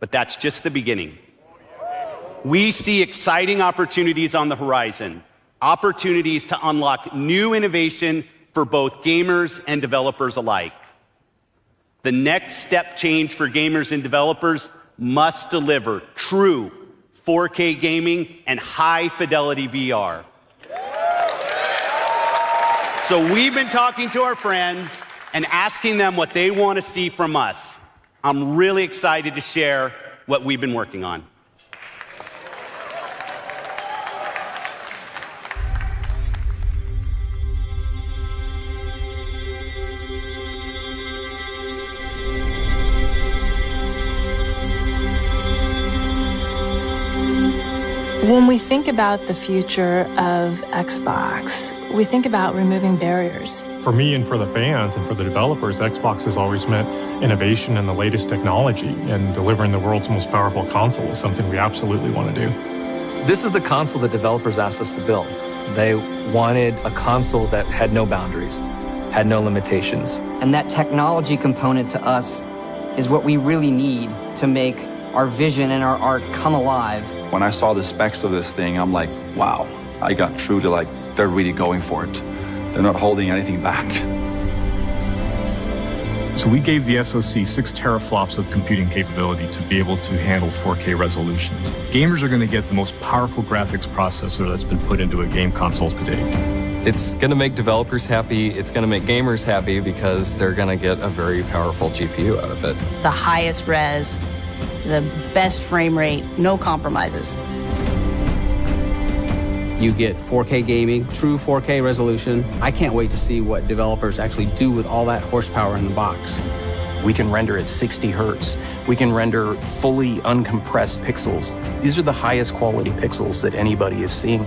but that's just the beginning. We see exciting opportunities on the horizon, opportunities to unlock new innovation for both gamers and developers alike. The next step change for gamers and developers must deliver true 4K gaming and high-fidelity VR. So we've been talking to our friends and asking them what they want to see from us. I'm really excited to share what we've been working on. When we think about the future of Xbox, we think about removing barriers. For me and for the fans and for the developers, Xbox has always meant innovation and the latest technology, and delivering the world's most powerful console is something we absolutely want to do. This is the console that developers asked us to build. They wanted a console that had no boundaries, had no limitations. And that technology component to us is what we really need to make our vision and our art come alive. When I saw the specs of this thing, I'm like, wow, I got true to like, they're really going for it. They're not holding anything back. So we gave the SoC six teraflops of computing capability to be able to handle 4K resolutions. Gamers are going to get the most powerful graphics processor that's been put into a game console to date. It's going to make developers happy. It's going to make gamers happy because they're going to get a very powerful GPU out of it. The highest res, the best frame rate, no compromises. You get 4K gaming, true 4K resolution. I can't wait to see what developers actually do with all that horsepower in the box. We can render at 60 hertz. We can render fully uncompressed pixels. These are the highest quality pixels that anybody is seeing.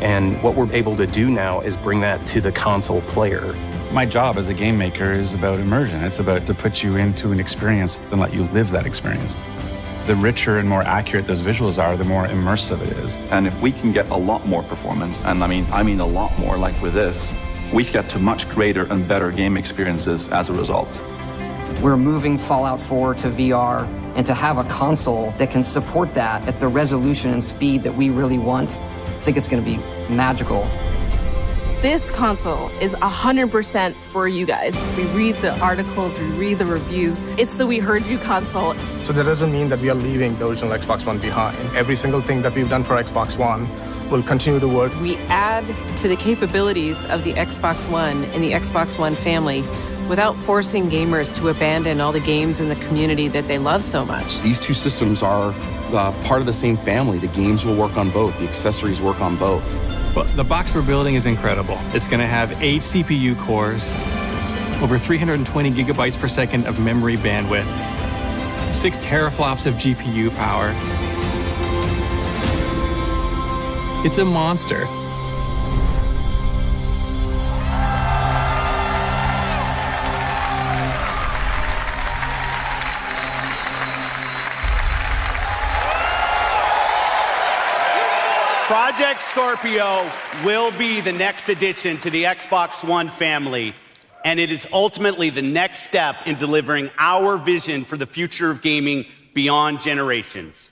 And what we're able to do now is bring that to the console player. My job as a game maker is about immersion. It's about to put you into an experience and let you live that experience the richer and more accurate those visuals are, the more immersive it is. And if we can get a lot more performance, and I mean, I mean a lot more, like with this, we get to much greater and better game experiences as a result. We're moving Fallout 4 to VR, and to have a console that can support that at the resolution and speed that we really want, I think it's going to be magical. This console is 100% for you guys. We read the articles, we read the reviews. It's the We Heard You console. So that doesn't mean that we are leaving the original Xbox One behind. Every single thing that we've done for Xbox One will continue to work. We add to the capabilities of the Xbox One and the Xbox One family without forcing gamers to abandon all the games in the community that they love so much. These two systems are uh, part of the same family. The games will work on both, the accessories work on both. Well, the box we're building is incredible. It's going to have eight CPU cores, over 320 gigabytes per second of memory bandwidth, six teraflops of GPU power. It's a monster. Project Scorpio will be the next addition to the Xbox One family, and it is ultimately the next step in delivering our vision for the future of gaming beyond generations.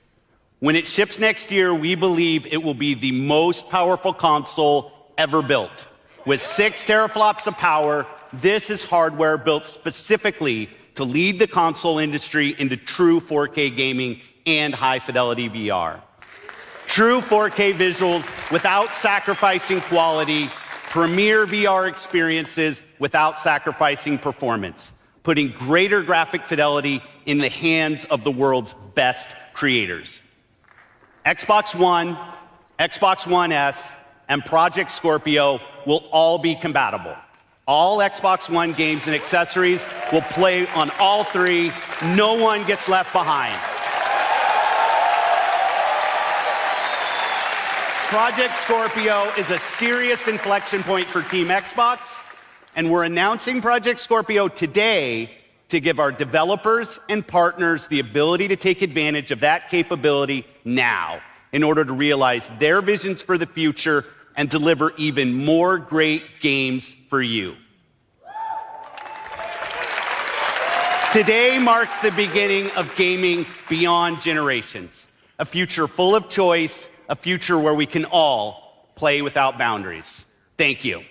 When it ships next year, we believe it will be the most powerful console ever built. With six teraflops of power, this is hardware built specifically to lead the console industry into true 4K gaming and high fidelity VR. True 4K visuals without sacrificing quality, premier VR experiences without sacrificing performance, putting greater graphic fidelity in the hands of the world's best creators. Xbox One, Xbox One S, and Project Scorpio will all be compatible. All Xbox One games and accessories will play on all three. No one gets left behind. Project Scorpio is a serious inflection point for Team Xbox, and we're announcing Project Scorpio today to give our developers and partners the ability to take advantage of that capability now in order to realize their visions for the future and deliver even more great games for you. Today marks the beginning of gaming beyond generations, a future full of choice, a future where we can all play without boundaries. Thank you.